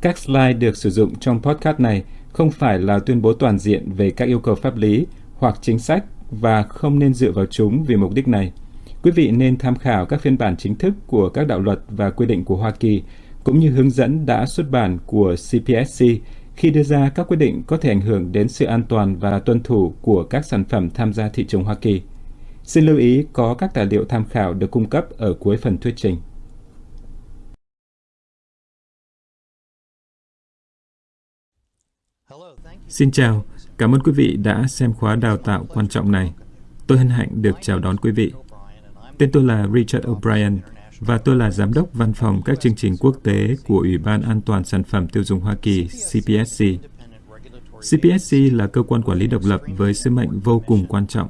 Các slide được sử dụng trong podcast này không phải là tuyên bố toàn diện về các yêu cầu pháp lý hoặc chính sách và không nên dựa vào chúng vì mục đích này. Quý vị nên tham khảo các phiên bản chính thức của các đạo luật và quy định của Hoa Kỳ, cũng như hướng dẫn đã xuất bản của CPSC khi đưa ra các quyết định có thể ảnh hưởng đến sự an toàn và tuân thủ của các sản phẩm tham gia thị trường Hoa Kỳ. Xin lưu ý có các tài liệu tham khảo được cung cấp ở cuối phần thuyết trình. Xin chào, cảm ơn quý vị đã xem khóa đào tạo quan trọng này. Tôi hân hạnh được chào đón quý vị. Tên tôi là Richard O'Brien và tôi là Giám đốc Văn phòng các chương trình quốc tế của Ủy ban An toàn Sản phẩm Tiêu dùng Hoa Kỳ, CPSC. CPSC là cơ quan quản lý độc lập với sứ mệnh vô cùng quan trọng.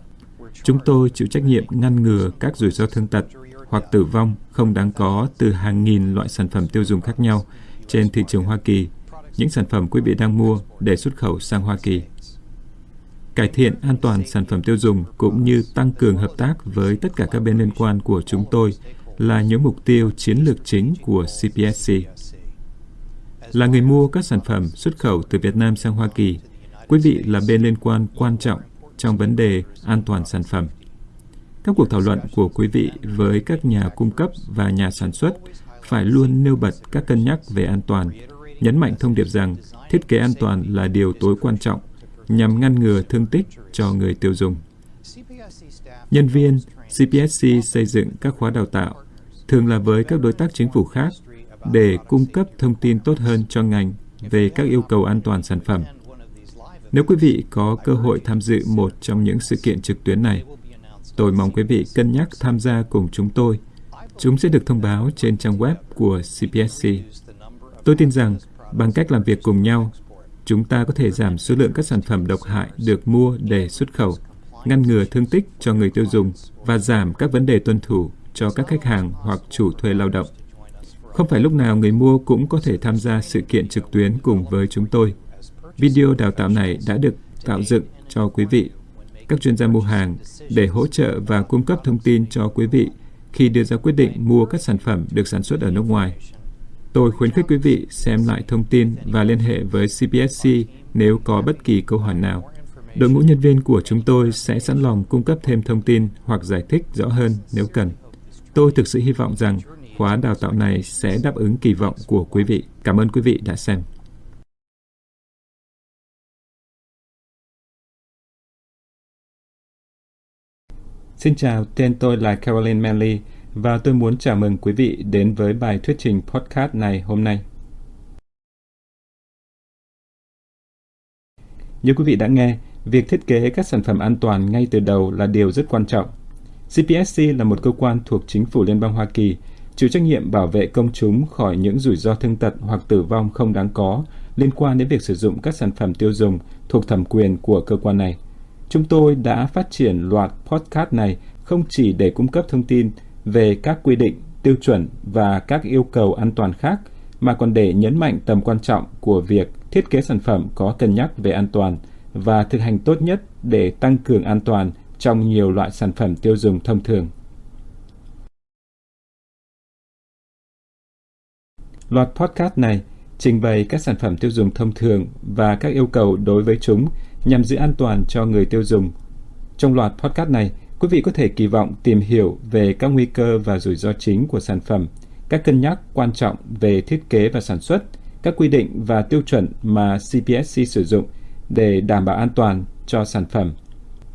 Chúng tôi chịu trách nhiệm ngăn ngừa các rủi ro thương tật hoặc tử vong không đáng có từ hàng nghìn loại sản phẩm tiêu dùng khác nhau trên thị trường Hoa Kỳ, những sản phẩm quý vị đang mua để xuất khẩu sang Hoa Kỳ cải thiện an toàn sản phẩm tiêu dùng cũng như tăng cường hợp tác với tất cả các bên liên quan của chúng tôi là những mục tiêu chiến lược chính của CPSC. Là người mua các sản phẩm xuất khẩu từ Việt Nam sang Hoa Kỳ, quý vị là bên liên quan quan trọng trong vấn đề an toàn sản phẩm. Các cuộc thảo luận của quý vị với các nhà cung cấp và nhà sản xuất phải luôn nêu bật các cân nhắc về an toàn, nhấn mạnh thông điệp rằng thiết kế an toàn là điều tối quan trọng nhằm ngăn ngừa thương tích cho người tiêu dùng. Nhân viên CPSC xây dựng các khóa đào tạo, thường là với các đối tác chính phủ khác, để cung cấp thông tin tốt hơn cho ngành về các yêu cầu an toàn sản phẩm. Nếu quý vị có cơ hội tham dự một trong những sự kiện trực tuyến này, tôi mong quý vị cân nhắc tham gia cùng chúng tôi. Chúng sẽ được thông báo trên trang web của CPSC. Tôi tin rằng bằng cách làm việc cùng nhau, chúng ta có thể giảm số lượng các sản phẩm độc hại được mua để xuất khẩu, ngăn ngừa thương tích cho người tiêu dùng và giảm các vấn đề tuân thủ cho các khách hàng hoặc chủ thuê lao động. Không phải lúc nào người mua cũng có thể tham gia sự kiện trực tuyến cùng với chúng tôi. Video đào tạo này đã được tạo dựng cho quý vị, các chuyên gia mua hàng để hỗ trợ và cung cấp thông tin cho quý vị khi đưa ra quyết định mua các sản phẩm được sản xuất ở nước ngoài. Tôi khuyến khích quý vị xem lại thông tin và liên hệ với CPSC nếu có bất kỳ câu hỏi nào. Đội ngũ nhân viên của chúng tôi sẽ sẵn lòng cung cấp thêm thông tin hoặc giải thích rõ hơn nếu cần. Tôi thực sự hy vọng rằng khóa đào tạo này sẽ đáp ứng kỳ vọng của quý vị. Cảm ơn quý vị đã xem. Xin chào, tên tôi là Caroline Manley và tôi muốn chào mừng quý vị đến với bài thuyết trình podcast này hôm nay. Như quý vị đã nghe, việc thiết kế các sản phẩm an toàn ngay từ đầu là điều rất quan trọng. CPSC là một cơ quan thuộc chính phủ Liên bang Hoa Kỳ, chịu trách nhiệm bảo vệ công chúng khỏi những rủi ro thương tật hoặc tử vong không đáng có liên quan đến việc sử dụng các sản phẩm tiêu dùng thuộc thẩm quyền của cơ quan này. Chúng tôi đã phát triển loạt podcast này không chỉ để cung cấp thông tin về các quy định, tiêu chuẩn và các yêu cầu an toàn khác, mà còn để nhấn mạnh tầm quan trọng của việc thiết kế sản phẩm có cân nhắc về an toàn và thực hành tốt nhất để tăng cường an toàn trong nhiều loại sản phẩm tiêu dùng thông thường. Loạt podcast này trình bày các sản phẩm tiêu dùng thông thường và các yêu cầu đối với chúng nhằm giữ an toàn cho người tiêu dùng. Trong loạt podcast này, Quý vị có thể kỳ vọng tìm hiểu về các nguy cơ và rủi ro chính của sản phẩm, các cân nhắc quan trọng về thiết kế và sản xuất, các quy định và tiêu chuẩn mà CPSC sử dụng để đảm bảo an toàn cho sản phẩm,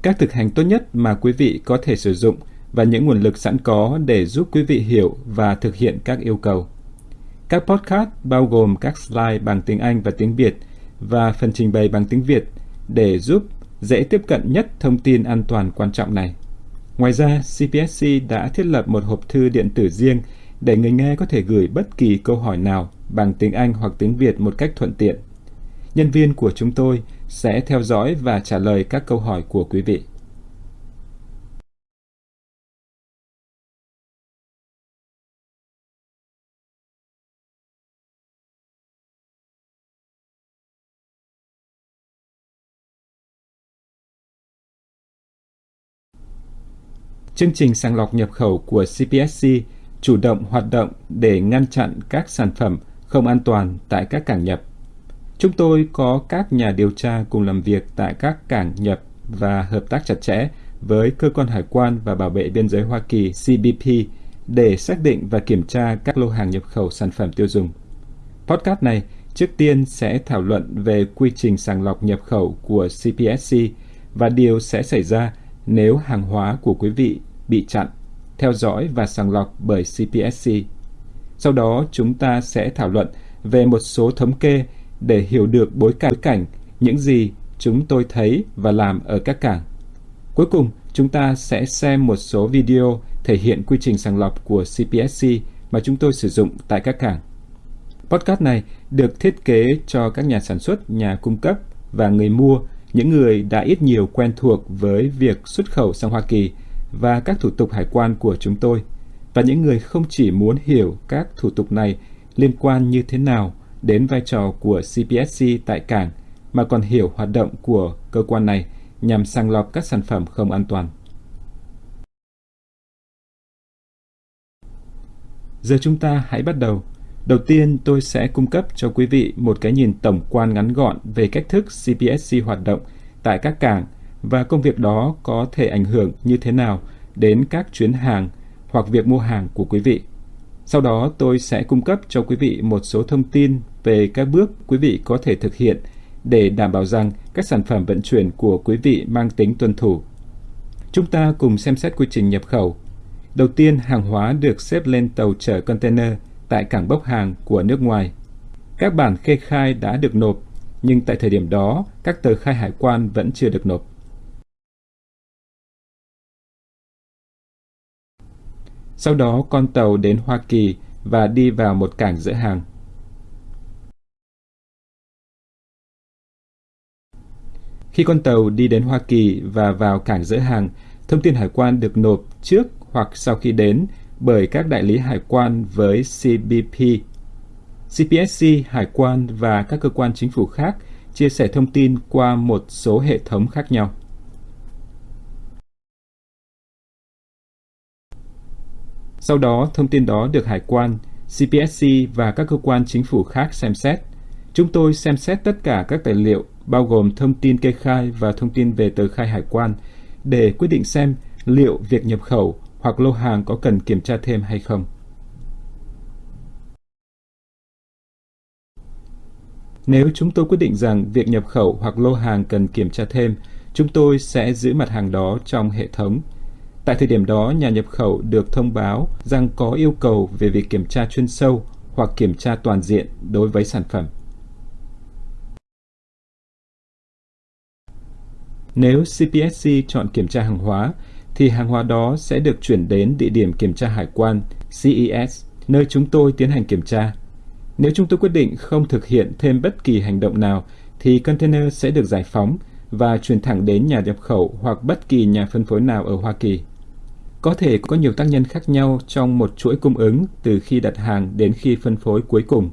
các thực hành tốt nhất mà quý vị có thể sử dụng và những nguồn lực sẵn có để giúp quý vị hiểu và thực hiện các yêu cầu. Các podcast bao gồm các slide bằng tiếng Anh và tiếng Việt và phần trình bày bằng tiếng Việt để giúp dễ tiếp cận nhất thông tin an toàn quan trọng này. Ngoài ra, CPSC đã thiết lập một hộp thư điện tử riêng để người nghe có thể gửi bất kỳ câu hỏi nào bằng tiếng Anh hoặc tiếng Việt một cách thuận tiện. Nhân viên của chúng tôi sẽ theo dõi và trả lời các câu hỏi của quý vị. Chương trình sàng lọc nhập khẩu của CPSC chủ động hoạt động để ngăn chặn các sản phẩm không an toàn tại các cảng nhập. Chúng tôi có các nhà điều tra cùng làm việc tại các cảng nhập và hợp tác chặt chẽ với Cơ quan Hải quan và Bảo vệ Biên giới Hoa Kỳ CBP để xác định và kiểm tra các lô hàng nhập khẩu sản phẩm tiêu dùng. Podcast này trước tiên sẽ thảo luận về quy trình sàng lọc nhập khẩu của CPSC và điều sẽ xảy ra nếu hàng hóa của quý vị bị chặn, theo dõi và sàng lọc bởi CPSC. Sau đó chúng ta sẽ thảo luận về một số thống kê để hiểu được bối cảnh những gì chúng tôi thấy và làm ở các cảng. Cuối cùng, chúng ta sẽ xem một số video thể hiện quy trình sàng lọc của CPSC mà chúng tôi sử dụng tại các cảng. Podcast này được thiết kế cho các nhà sản xuất, nhà cung cấp và người mua, những người đã ít nhiều quen thuộc với việc xuất khẩu sang Hoa Kỳ và các thủ tục hải quan của chúng tôi, và những người không chỉ muốn hiểu các thủ tục này liên quan như thế nào đến vai trò của CPSC tại cảng, mà còn hiểu hoạt động của cơ quan này nhằm sàng lọc các sản phẩm không an toàn. Giờ chúng ta hãy bắt đầu. Đầu tiên, tôi sẽ cung cấp cho quý vị một cái nhìn tổng quan ngắn gọn về cách thức CPSC hoạt động tại các cảng và công việc đó có thể ảnh hưởng như thế nào đến các chuyến hàng hoặc việc mua hàng của quý vị. Sau đó, tôi sẽ cung cấp cho quý vị một số thông tin về các bước quý vị có thể thực hiện để đảm bảo rằng các sản phẩm vận chuyển của quý vị mang tính tuân thủ. Chúng ta cùng xem xét quy trình nhập khẩu. Đầu tiên, hàng hóa được xếp lên tàu chở container tại cảng bốc hàng của nước ngoài. Các bản kê khai đã được nộp, nhưng tại thời điểm đó, các tờ khai hải quan vẫn chưa được nộp. Sau đó, con tàu đến Hoa Kỳ và đi vào một cảng dỡ hàng. Khi con tàu đi đến Hoa Kỳ và vào cảng dỡ hàng, thông tin hải quan được nộp trước hoặc sau khi đến bởi các đại lý hải quan với CBP. CPSC, hải quan và các cơ quan chính phủ khác chia sẻ thông tin qua một số hệ thống khác nhau. Sau đó, thông tin đó được hải quan, CPSC và các cơ quan chính phủ khác xem xét. Chúng tôi xem xét tất cả các tài liệu bao gồm thông tin kê khai và thông tin về tờ khai hải quan để quyết định xem liệu việc nhập khẩu hoặc lô hàng có cần kiểm tra thêm hay không. Nếu chúng tôi quyết định rằng việc nhập khẩu hoặc lô hàng cần kiểm tra thêm, chúng tôi sẽ giữ mặt hàng đó trong hệ thống. Tại thời điểm đó, nhà nhập khẩu được thông báo rằng có yêu cầu về việc kiểm tra chuyên sâu hoặc kiểm tra toàn diện đối với sản phẩm. Nếu CPSC chọn kiểm tra hàng hóa, thì hàng hóa đó sẽ được chuyển đến địa điểm kiểm tra hải quan CES, nơi chúng tôi tiến hành kiểm tra. Nếu chúng tôi quyết định không thực hiện thêm bất kỳ hành động nào, thì container sẽ được giải phóng và chuyển thẳng đến nhà nhập khẩu hoặc bất kỳ nhà phân phối nào ở Hoa Kỳ. Có thể có nhiều tác nhân khác nhau trong một chuỗi cung ứng từ khi đặt hàng đến khi phân phối cuối cùng.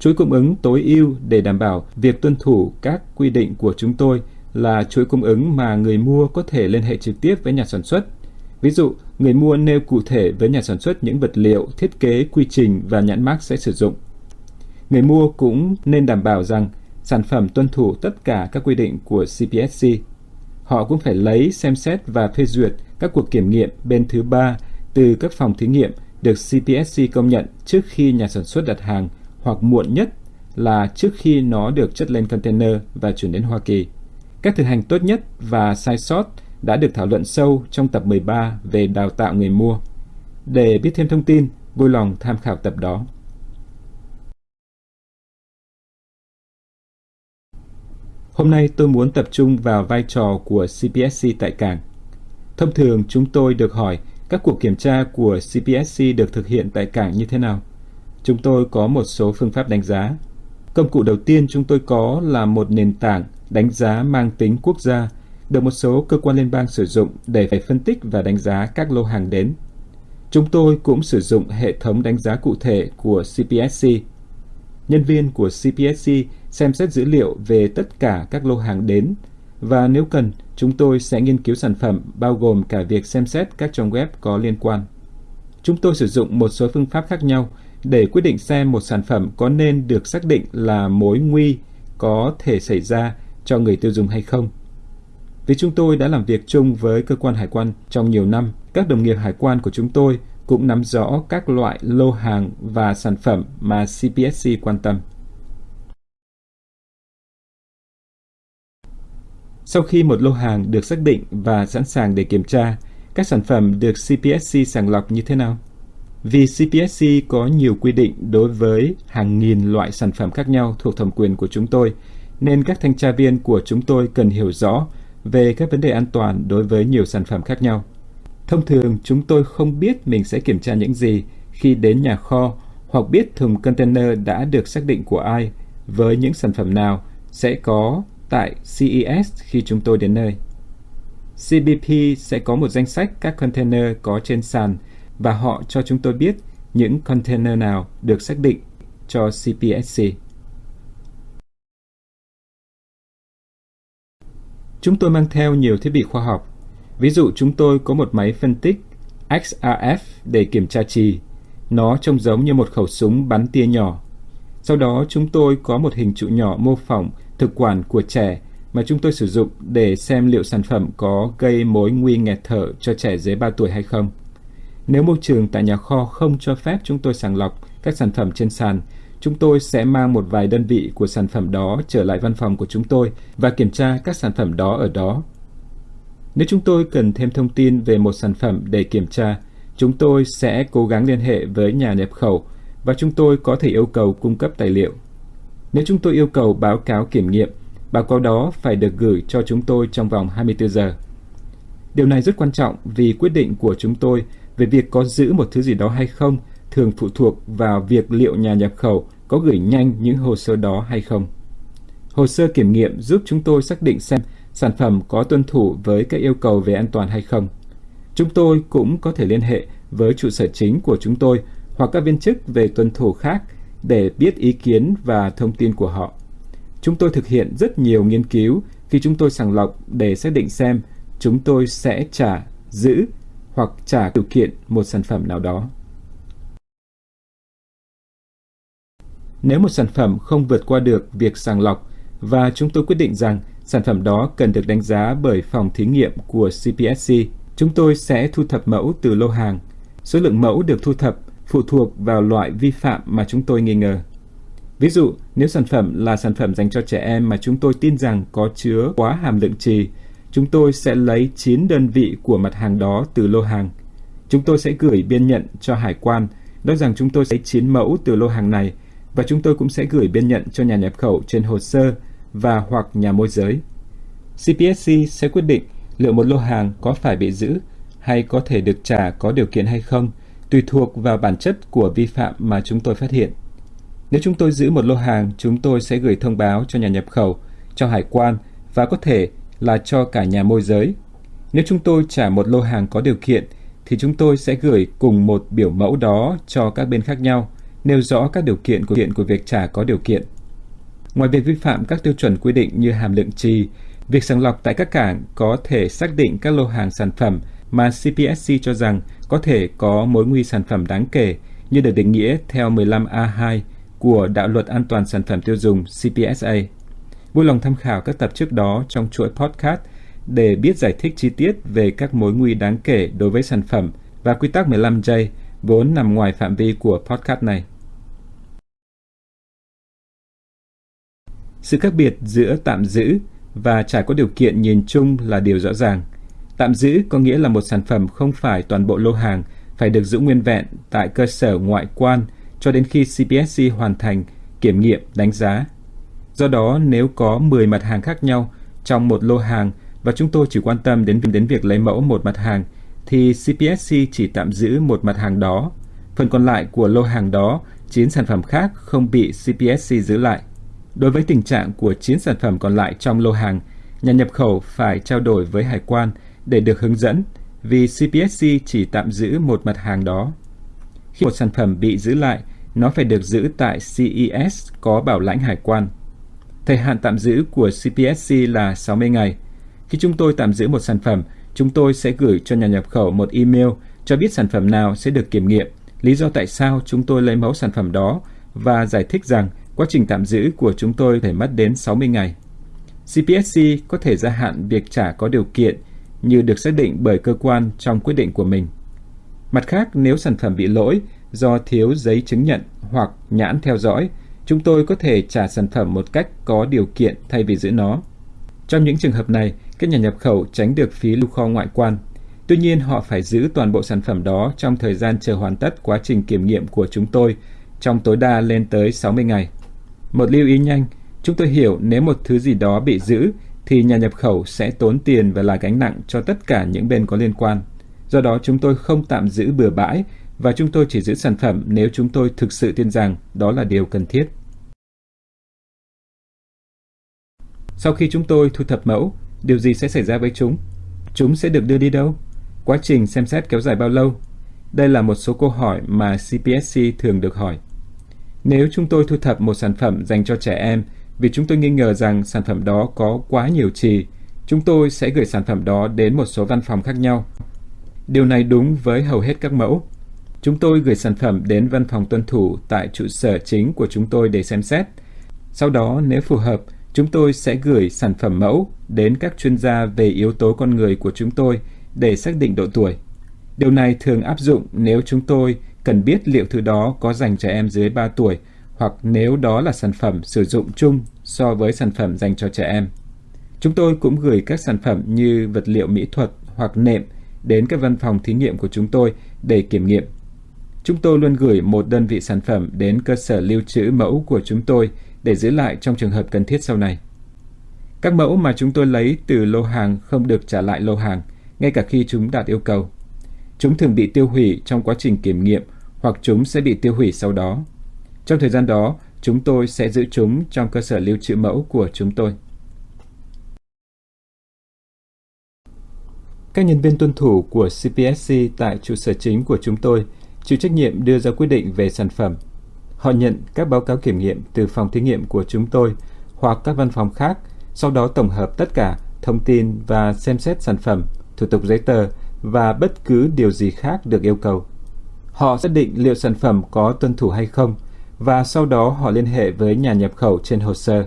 Chuỗi cung ứng tối ưu để đảm bảo việc tuân thủ các quy định của chúng tôi là chuỗi cung ứng mà người mua có thể liên hệ trực tiếp với nhà sản xuất. Ví dụ, người mua nêu cụ thể với nhà sản xuất những vật liệu, thiết kế, quy trình và nhãn mác sẽ sử dụng. Người mua cũng nên đảm bảo rằng sản phẩm tuân thủ tất cả các quy định của CPSC. Họ cũng phải lấy, xem xét và phê duyệt các cuộc kiểm nghiệm bên thứ ba từ các phòng thí nghiệm được CPSC công nhận trước khi nhà sản xuất đặt hàng hoặc muộn nhất là trước khi nó được chất lên container và chuyển đến Hoa Kỳ. Các thực hành tốt nhất và sai sót đã được thảo luận sâu trong tập 13 về đào tạo người mua. Để biết thêm thông tin, vui lòng tham khảo tập đó. Hôm nay tôi muốn tập trung vào vai trò của CPSC tại cảng. Thông thường chúng tôi được hỏi các cuộc kiểm tra của CPSC được thực hiện tại cảng như thế nào. Chúng tôi có một số phương pháp đánh giá. Công cụ đầu tiên chúng tôi có là một nền tảng đánh giá mang tính quốc gia được một số cơ quan liên bang sử dụng để phải phân tích và đánh giá các lô hàng đến. Chúng tôi cũng sử dụng hệ thống đánh giá cụ thể của CPSC. Nhân viên của CPSC xem xét dữ liệu về tất cả các lô hàng đến và nếu cần, chúng tôi sẽ nghiên cứu sản phẩm bao gồm cả việc xem xét các trang web có liên quan. Chúng tôi sử dụng một số phương pháp khác nhau để quyết định xem một sản phẩm có nên được xác định là mối nguy có thể xảy ra cho người tiêu dùng hay không. Vì chúng tôi đã làm việc chung với cơ quan hải quan trong nhiều năm, các đồng nghiệp hải quan của chúng tôi cũng nắm rõ các loại lô hàng và sản phẩm mà CPSC quan tâm. Sau khi một lô hàng được xác định và sẵn sàng để kiểm tra, các sản phẩm được CPSC sàng lọc như thế nào? Vì CPSC có nhiều quy định đối với hàng nghìn loại sản phẩm khác nhau thuộc thẩm quyền của chúng tôi, nên các thanh tra viên của chúng tôi cần hiểu rõ về các vấn đề an toàn đối với nhiều sản phẩm khác nhau. Thông thường, chúng tôi không biết mình sẽ kiểm tra những gì khi đến nhà kho hoặc biết thùng container đã được xác định của ai với những sản phẩm nào sẽ có tại CES khi chúng tôi đến nơi. CBP sẽ có một danh sách các container có trên sàn và họ cho chúng tôi biết những container nào được xác định cho CPSC. Chúng tôi mang theo nhiều thiết bị khoa học. Ví dụ chúng tôi có một máy phân tích XRF để kiểm tra trì. Nó trông giống như một khẩu súng bắn tia nhỏ. Sau đó chúng tôi có một hình trụ nhỏ mô phỏng thực quản của trẻ mà chúng tôi sử dụng để xem liệu sản phẩm có gây mối nguy nghẹt thở cho trẻ dưới 3 tuổi hay không. Nếu môi trường tại nhà kho không cho phép chúng tôi sàng lọc các sản phẩm trên sàn, chúng tôi sẽ mang một vài đơn vị của sản phẩm đó trở lại văn phòng của chúng tôi và kiểm tra các sản phẩm đó ở đó. Nếu chúng tôi cần thêm thông tin về một sản phẩm để kiểm tra, chúng tôi sẽ cố gắng liên hệ với nhà nhập khẩu và chúng tôi có thể yêu cầu cung cấp tài liệu. Nếu chúng tôi yêu cầu báo cáo kiểm nghiệm, báo cáo đó phải được gửi cho chúng tôi trong vòng 24 giờ. Điều này rất quan trọng vì quyết định của chúng tôi về việc có giữ một thứ gì đó hay không thường phụ thuộc vào việc liệu nhà nhập khẩu có gửi nhanh những hồ sơ đó hay không. Hồ sơ kiểm nghiệm giúp chúng tôi xác định xem sản phẩm có tuân thủ với các yêu cầu về an toàn hay không. Chúng tôi cũng có thể liên hệ với trụ sở chính của chúng tôi hoặc các viên chức về tuân thủ khác để biết ý kiến và thông tin của họ. Chúng tôi thực hiện rất nhiều nghiên cứu khi chúng tôi sàng lọc để xác định xem chúng tôi sẽ trả, giữ hoặc trả điều kiện một sản phẩm nào đó. Nếu một sản phẩm không vượt qua được việc sàng lọc và chúng tôi quyết định rằng sản phẩm đó cần được đánh giá bởi phòng thí nghiệm của CPSC, chúng tôi sẽ thu thập mẫu từ lô hàng. Số lượng mẫu được thu thập phụ thuộc vào loại vi phạm mà chúng tôi nghi ngờ. Ví dụ, nếu sản phẩm là sản phẩm dành cho trẻ em mà chúng tôi tin rằng có chứa quá hàm lượng trì, chúng tôi sẽ lấy 9 đơn vị của mặt hàng đó từ lô hàng. Chúng tôi sẽ gửi biên nhận cho hải quan, nói rằng chúng tôi sẽ lấy 9 mẫu từ lô hàng này và chúng tôi cũng sẽ gửi biên nhận cho nhà nhập khẩu trên hồ sơ và hoặc nhà môi giới. CPSC sẽ quyết định liệu một lô hàng có phải bị giữ hay có thể được trả có điều kiện hay không, tùy thuộc vào bản chất của vi phạm mà chúng tôi phát hiện. Nếu chúng tôi giữ một lô hàng, chúng tôi sẽ gửi thông báo cho nhà nhập khẩu, cho hải quan và có thể là cho cả nhà môi giới. Nếu chúng tôi trả một lô hàng có điều kiện, thì chúng tôi sẽ gửi cùng một biểu mẫu đó cho các bên khác nhau, nêu rõ các điều kiện của kiện của việc trả có điều kiện. Ngoài việc vi phạm các tiêu chuẩn quy định như hàm lượng trì, việc sàng lọc tại các cảng có thể xác định các lô hàng sản phẩm mà CPSC cho rằng có thể có mối nguy sản phẩm đáng kể như được định nghĩa theo 15A2 của Đạo luật An toàn Sản phẩm Tiêu dùng CPSA. Vui lòng tham khảo các tập trước đó trong chuỗi podcast để biết giải thích chi tiết về các mối nguy đáng kể đối với sản phẩm và quy tắc 15J vốn nằm ngoài phạm vi của podcast này. Sự khác biệt giữa tạm giữ và trả có điều kiện nhìn chung là điều rõ ràng. Tạm giữ có nghĩa là một sản phẩm không phải toàn bộ lô hàng phải được giữ nguyên vẹn tại cơ sở ngoại quan cho đến khi CPSC hoàn thành kiểm nghiệm đánh giá. Do đó, nếu có 10 mặt hàng khác nhau trong một lô hàng và chúng tôi chỉ quan tâm đến đến việc lấy mẫu một mặt hàng, thì CPSC chỉ tạm giữ một mặt hàng đó. Phần còn lại của lô hàng đó, 9 sản phẩm khác không bị CPSC giữ lại. Đối với tình trạng của 9 sản phẩm còn lại trong lô hàng, nhà nhập khẩu phải trao đổi với hải quan để được hướng dẫn vì CPSC chỉ tạm giữ một mặt hàng đó. Khi một sản phẩm bị giữ lại, nó phải được giữ tại CES có bảo lãnh hải quan. Thời hạn tạm giữ của CPSC là 60 ngày. Khi chúng tôi tạm giữ một sản phẩm, chúng tôi sẽ gửi cho nhà nhập khẩu một email cho biết sản phẩm nào sẽ được kiểm nghiệm, lý do tại sao chúng tôi lấy mẫu sản phẩm đó và giải thích rằng quá trình tạm giữ của chúng tôi phải mất đến 60 ngày. CPSC có thể gia hạn việc trả có điều kiện như được xác định bởi cơ quan trong quyết định của mình. Mặt khác, nếu sản phẩm bị lỗi do thiếu giấy chứng nhận hoặc nhãn theo dõi, chúng tôi có thể trả sản phẩm một cách có điều kiện thay vì giữ nó. Trong những trường hợp này, các nhà nhập khẩu tránh được phí lưu kho ngoại quan. Tuy nhiên, họ phải giữ toàn bộ sản phẩm đó trong thời gian chờ hoàn tất quá trình kiểm nghiệm của chúng tôi, trong tối đa lên tới 60 ngày. Một lưu ý nhanh, chúng tôi hiểu nếu một thứ gì đó bị giữ thì nhà nhập khẩu sẽ tốn tiền và là gánh nặng cho tất cả những bên có liên quan. Do đó chúng tôi không tạm giữ bừa bãi và chúng tôi chỉ giữ sản phẩm nếu chúng tôi thực sự tin rằng đó là điều cần thiết. Sau khi chúng tôi thu thập mẫu, điều gì sẽ xảy ra với chúng? Chúng sẽ được đưa đi đâu? Quá trình xem xét kéo dài bao lâu? Đây là một số câu hỏi mà CPSC thường được hỏi. Nếu chúng tôi thu thập một sản phẩm dành cho trẻ em vì chúng tôi nghi ngờ rằng sản phẩm đó có quá nhiều trì, chúng tôi sẽ gửi sản phẩm đó đến một số văn phòng khác nhau. Điều này đúng với hầu hết các mẫu. Chúng tôi gửi sản phẩm đến văn phòng tuân thủ tại trụ sở chính của chúng tôi để xem xét. Sau đó, nếu phù hợp, chúng tôi sẽ gửi sản phẩm mẫu đến các chuyên gia về yếu tố con người của chúng tôi để xác định độ tuổi. Điều này thường áp dụng nếu chúng tôi cần biết liệu thứ đó có dành trẻ em dưới 3 tuổi hoặc nếu đó là sản phẩm sử dụng chung so với sản phẩm dành cho trẻ em. Chúng tôi cũng gửi các sản phẩm như vật liệu mỹ thuật hoặc nệm đến các văn phòng thí nghiệm của chúng tôi để kiểm nghiệm. Chúng tôi luôn gửi một đơn vị sản phẩm đến cơ sở lưu trữ mẫu của chúng tôi để giữ lại trong trường hợp cần thiết sau này. Các mẫu mà chúng tôi lấy từ lô hàng không được trả lại lô hàng, ngay cả khi chúng đạt yêu cầu. Chúng thường bị tiêu hủy trong quá trình kiểm nghiệm hoặc chúng sẽ bị tiêu hủy sau đó. Trong thời gian đó, chúng tôi sẽ giữ chúng trong cơ sở lưu trữ mẫu của chúng tôi. Các nhân viên tuân thủ của CPSC tại trụ sở chính của chúng tôi chịu trách nhiệm đưa ra quyết định về sản phẩm. Họ nhận các báo cáo kiểm nghiệm từ phòng thí nghiệm của chúng tôi hoặc các văn phòng khác, sau đó tổng hợp tất cả thông tin và xem xét sản phẩm, thủ tục giấy tờ và bất cứ điều gì khác được yêu cầu. Họ xác định liệu sản phẩm có tuân thủ hay không và sau đó họ liên hệ với nhà nhập khẩu trên hồ sơ.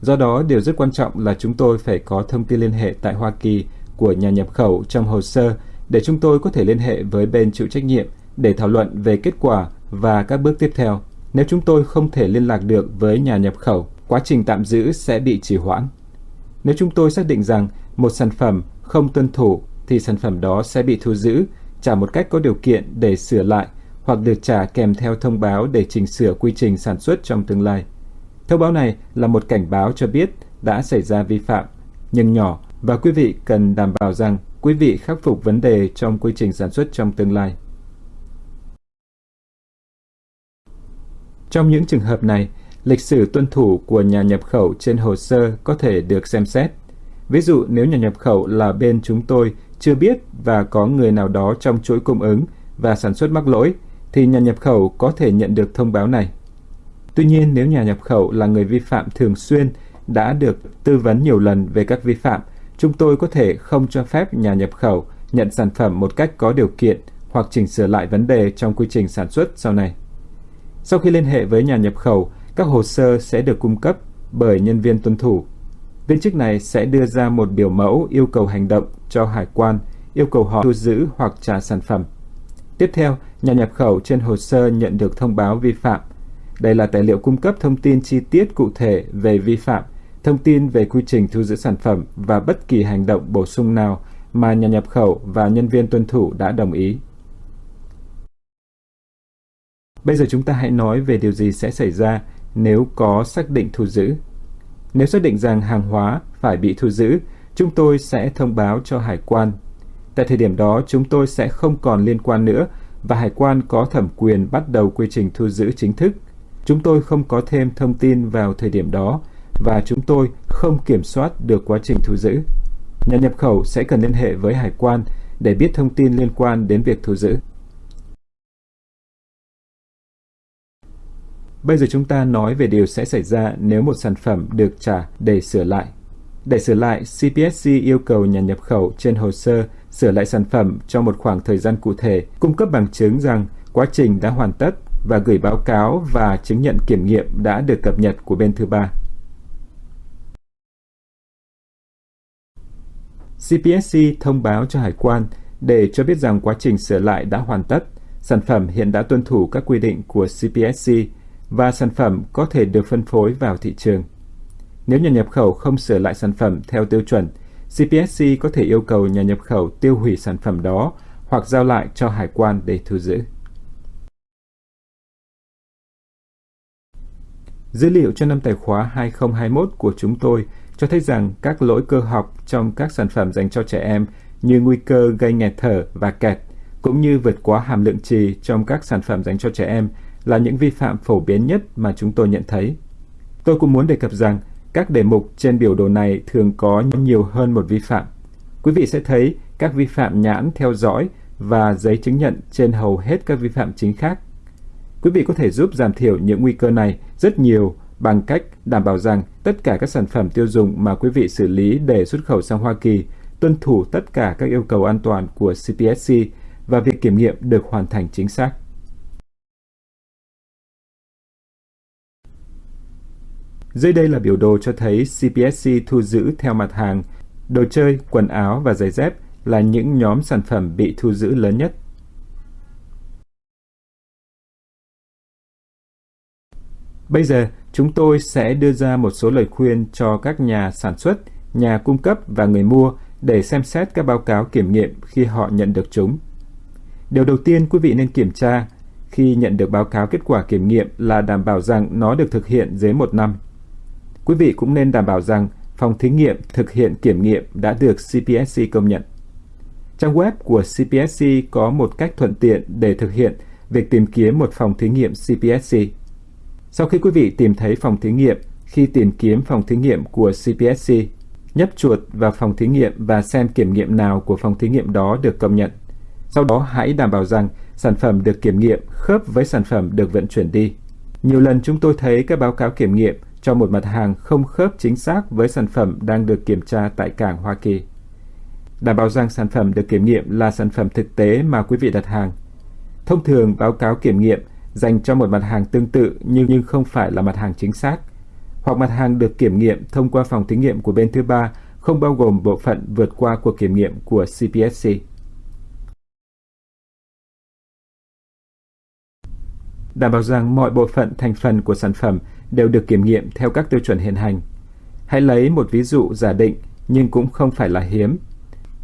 Do đó, điều rất quan trọng là chúng tôi phải có thông tin liên hệ tại Hoa Kỳ của nhà nhập khẩu trong hồ sơ để chúng tôi có thể liên hệ với bên chịu trách nhiệm để thảo luận về kết quả và các bước tiếp theo. Nếu chúng tôi không thể liên lạc được với nhà nhập khẩu, quá trình tạm giữ sẽ bị trì hoãn. Nếu chúng tôi xác định rằng một sản phẩm không tuân thủ thì sản phẩm đó sẽ bị thu giữ, trả một cách có điều kiện để sửa lại hoặc được trả kèm theo thông báo để chỉnh sửa quy trình sản xuất trong tương lai. Thông báo này là một cảnh báo cho biết đã xảy ra vi phạm, nhưng nhỏ và quý vị cần đảm bảo rằng quý vị khắc phục vấn đề trong quy trình sản xuất trong tương lai. Trong những trường hợp này, lịch sử tuân thủ của nhà nhập khẩu trên hồ sơ có thể được xem xét. Ví dụ nếu nhà nhập khẩu là bên chúng tôi chưa biết và có người nào đó trong chuỗi cung ứng và sản xuất mắc lỗi, thì nhà nhập khẩu có thể nhận được thông báo này. Tuy nhiên, nếu nhà nhập khẩu là người vi phạm thường xuyên đã được tư vấn nhiều lần về các vi phạm, chúng tôi có thể không cho phép nhà nhập khẩu nhận sản phẩm một cách có điều kiện hoặc chỉnh sửa lại vấn đề trong quy trình sản xuất sau này. Sau khi liên hệ với nhà nhập khẩu, các hồ sơ sẽ được cung cấp bởi nhân viên tuân thủ. Viên chức này sẽ đưa ra một biểu mẫu yêu cầu hành động cho hải quan, yêu cầu họ thu giữ hoặc trả sản phẩm. Tiếp theo, nhà nhập khẩu trên hồ sơ nhận được thông báo vi phạm. Đây là tài liệu cung cấp thông tin chi tiết cụ thể về vi phạm, thông tin về quy trình thu giữ sản phẩm và bất kỳ hành động bổ sung nào mà nhà nhập khẩu và nhân viên tuân thủ đã đồng ý. Bây giờ chúng ta hãy nói về điều gì sẽ xảy ra nếu có xác định thu giữ. Nếu xác định rằng hàng hóa phải bị thu giữ, chúng tôi sẽ thông báo cho hải quan. Tại thời điểm đó, chúng tôi sẽ không còn liên quan nữa và hải quan có thẩm quyền bắt đầu quy trình thu giữ chính thức. Chúng tôi không có thêm thông tin vào thời điểm đó và chúng tôi không kiểm soát được quá trình thu giữ. Nhà nhập khẩu sẽ cần liên hệ với hải quan để biết thông tin liên quan đến việc thu giữ. Bây giờ chúng ta nói về điều sẽ xảy ra nếu một sản phẩm được trả để sửa lại. Để sửa lại, CPSC yêu cầu nhà nhập khẩu trên hồ sơ sửa lại sản phẩm trong một khoảng thời gian cụ thể, cung cấp bằng chứng rằng quá trình đã hoàn tất và gửi báo cáo và chứng nhận kiểm nghiệm đã được cập nhật của bên thứ ba. CPSC thông báo cho hải quan để cho biết rằng quá trình sửa lại đã hoàn tất, sản phẩm hiện đã tuân thủ các quy định của CPSC và sản phẩm có thể được phân phối vào thị trường. Nếu nhà nhập khẩu không sửa lại sản phẩm theo tiêu chuẩn, CPSC có thể yêu cầu nhà nhập khẩu tiêu hủy sản phẩm đó hoặc giao lại cho hải quan để thu giữ. Dữ liệu cho năm tài khóa 2021 của chúng tôi cho thấy rằng các lỗi cơ học trong các sản phẩm dành cho trẻ em như nguy cơ gây nghẹt thở và kẹt, cũng như vượt quá hàm lượng trì trong các sản phẩm dành cho trẻ em là những vi phạm phổ biến nhất mà chúng tôi nhận thấy. Tôi cũng muốn đề cập rằng, các đề mục trên biểu đồ này thường có nhiều hơn một vi phạm. Quý vị sẽ thấy các vi phạm nhãn theo dõi và giấy chứng nhận trên hầu hết các vi phạm chính khác. Quý vị có thể giúp giảm thiểu những nguy cơ này rất nhiều bằng cách đảm bảo rằng tất cả các sản phẩm tiêu dùng mà quý vị xử lý để xuất khẩu sang Hoa Kỳ tuân thủ tất cả các yêu cầu an toàn của CPSC và việc kiểm nghiệm được hoàn thành chính xác. Dưới đây là biểu đồ cho thấy CPSC thu giữ theo mặt hàng đồ chơi, quần áo và giày dép là những nhóm sản phẩm bị thu giữ lớn nhất. Bây giờ, chúng tôi sẽ đưa ra một số lời khuyên cho các nhà sản xuất, nhà cung cấp và người mua để xem xét các báo cáo kiểm nghiệm khi họ nhận được chúng. Điều đầu tiên quý vị nên kiểm tra khi nhận được báo cáo kết quả kiểm nghiệm là đảm bảo rằng nó được thực hiện dưới một năm. Quý vị cũng nên đảm bảo rằng phòng thí nghiệm thực hiện kiểm nghiệm đã được CPSC công nhận. Trang web của CPSC có một cách thuận tiện để thực hiện việc tìm kiếm một phòng thí nghiệm CPSC. Sau khi quý vị tìm thấy phòng thí nghiệm, khi tìm kiếm phòng thí nghiệm của CPSC, nhấp chuột vào phòng thí nghiệm và xem kiểm nghiệm nào của phòng thí nghiệm đó được công nhận. Sau đó hãy đảm bảo rằng sản phẩm được kiểm nghiệm khớp với sản phẩm được vận chuyển đi. Nhiều lần chúng tôi thấy các báo cáo kiểm nghiệm cho một mặt hàng không khớp chính xác với sản phẩm đang được kiểm tra tại cảng Hoa Kỳ. Đảm bảo rằng sản phẩm được kiểm nghiệm là sản phẩm thực tế mà quý vị đặt hàng. Thông thường báo cáo kiểm nghiệm dành cho một mặt hàng tương tự nhưng nhưng không phải là mặt hàng chính xác, hoặc mặt hàng được kiểm nghiệm thông qua phòng thí nghiệm của bên thứ ba không bao gồm bộ phận vượt qua cuộc kiểm nghiệm của CPSC. Đảm bảo rằng mọi bộ phận thành phần của sản phẩm đều được kiểm nghiệm theo các tiêu chuẩn hiện hành. Hãy lấy một ví dụ giả định nhưng cũng không phải là hiếm.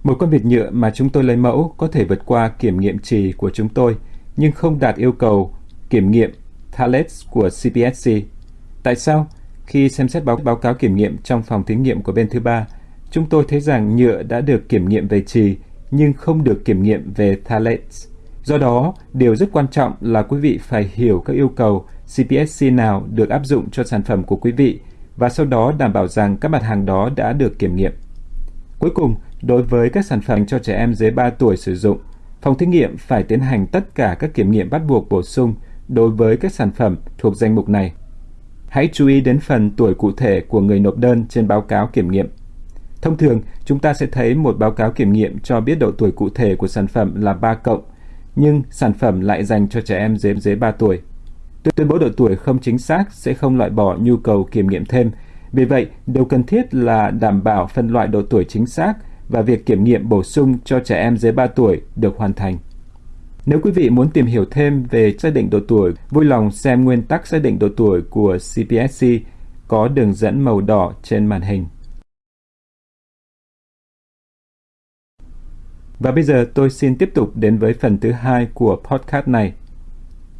Một con vịt nhựa mà chúng tôi lấy mẫu có thể vượt qua kiểm nghiệm trì của chúng tôi nhưng không đạt yêu cầu kiểm nghiệm Thales của CPSC. Tại sao? Khi xem xét báo, báo cáo kiểm nghiệm trong phòng thí nghiệm của bên thứ ba, chúng tôi thấy rằng nhựa đã được kiểm nghiệm về trì nhưng không được kiểm nghiệm về Thales. Do đó, điều rất quan trọng là quý vị phải hiểu các yêu cầu CPSC nào được áp dụng cho sản phẩm của quý vị và sau đó đảm bảo rằng các mặt hàng đó đã được kiểm nghiệm. Cuối cùng, đối với các sản phẩm cho trẻ em dưới 3 tuổi sử dụng, phòng thí nghiệm phải tiến hành tất cả các kiểm nghiệm bắt buộc bổ sung đối với các sản phẩm thuộc danh mục này. Hãy chú ý đến phần tuổi cụ thể của người nộp đơn trên báo cáo kiểm nghiệm. Thông thường, chúng ta sẽ thấy một báo cáo kiểm nghiệm cho biết độ tuổi cụ thể của sản phẩm là 3 cộng, nhưng sản phẩm lại dành cho trẻ em dưới dưới 3 tuổi. Tuyên bố độ tuổi không chính xác sẽ không loại bỏ nhu cầu kiểm nghiệm thêm. Vì vậy, điều cần thiết là đảm bảo phân loại độ tuổi chính xác và việc kiểm nghiệm bổ sung cho trẻ em dưới 3 tuổi được hoàn thành. Nếu quý vị muốn tìm hiểu thêm về xác định độ tuổi, vui lòng xem nguyên tắc xác định độ tuổi của CPSC có đường dẫn màu đỏ trên màn hình. Và bây giờ tôi xin tiếp tục đến với phần thứ hai của podcast này.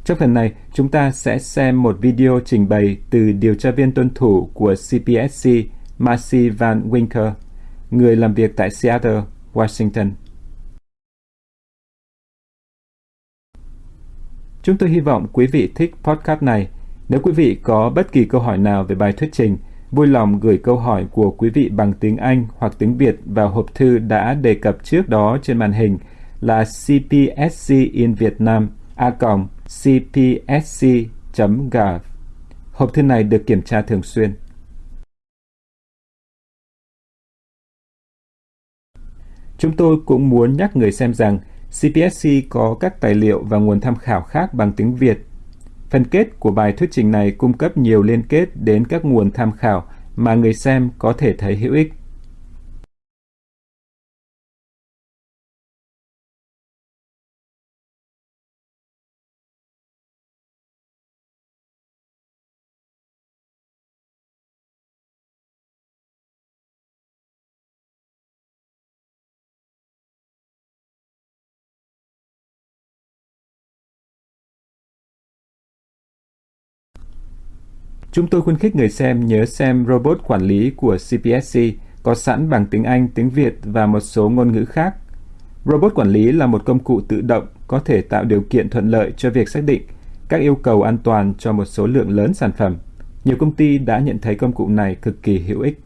Trong phần này, chúng ta sẽ xem một video trình bày từ điều tra viên tuân thủ của CPSC, Marcy Van Winker, người làm việc tại Seattle, Washington. Chúng tôi hy vọng quý vị thích podcast này. Nếu quý vị có bất kỳ câu hỏi nào về bài thuyết trình, vui lòng gửi câu hỏi của quý vị bằng tiếng Anh hoặc tiếng Việt vào hộp thư đã đề cập trước đó trên màn hình là cpsc in Vietnam a cpsc.gov. Hộp thư này được kiểm tra thường xuyên. Chúng tôi cũng muốn nhắc người xem rằng CPSC có các tài liệu và nguồn tham khảo khác bằng tiếng Việt. Phần kết của bài thuyết trình này cung cấp nhiều liên kết đến các nguồn tham khảo mà người xem có thể thấy hữu ích. Chúng tôi khuyến khích người xem nhớ xem robot quản lý của CPSC có sẵn bằng tiếng Anh, tiếng Việt và một số ngôn ngữ khác. Robot quản lý là một công cụ tự động có thể tạo điều kiện thuận lợi cho việc xác định các yêu cầu an toàn cho một số lượng lớn sản phẩm. Nhiều công ty đã nhận thấy công cụ này cực kỳ hữu ích.